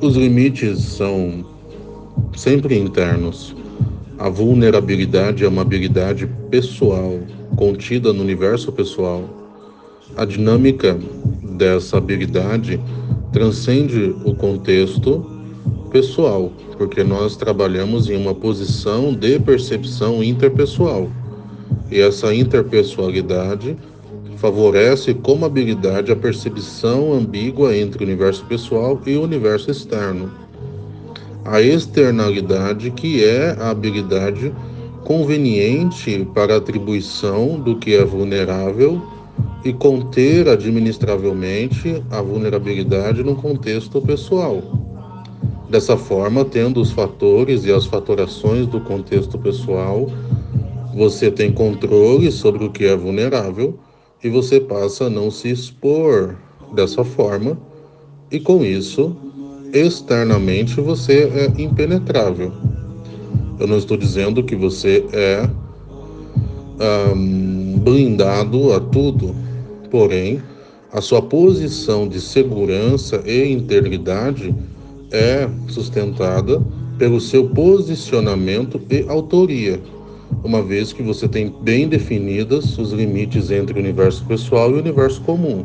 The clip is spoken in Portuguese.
Os limites são sempre internos. A vulnerabilidade é uma habilidade pessoal, contida no universo pessoal. A dinâmica dessa habilidade transcende o contexto pessoal, porque nós trabalhamos em uma posição de percepção interpessoal. E essa interpessoalidade favorece como habilidade a percepção ambígua entre o universo pessoal e o universo externo. A externalidade, que é a habilidade conveniente para a atribuição do que é vulnerável e conter administravelmente a vulnerabilidade no contexto pessoal. Dessa forma, tendo os fatores e as fatorações do contexto pessoal, você tem controle sobre o que é vulnerável e você passa a não se expor dessa forma, e com isso, externamente você é impenetrável. Eu não estou dizendo que você é um, blindado a tudo, porém, a sua posição de segurança e integridade é sustentada pelo seu posicionamento e autoria uma vez que você tem bem definidas os limites entre o universo pessoal e o universo comum.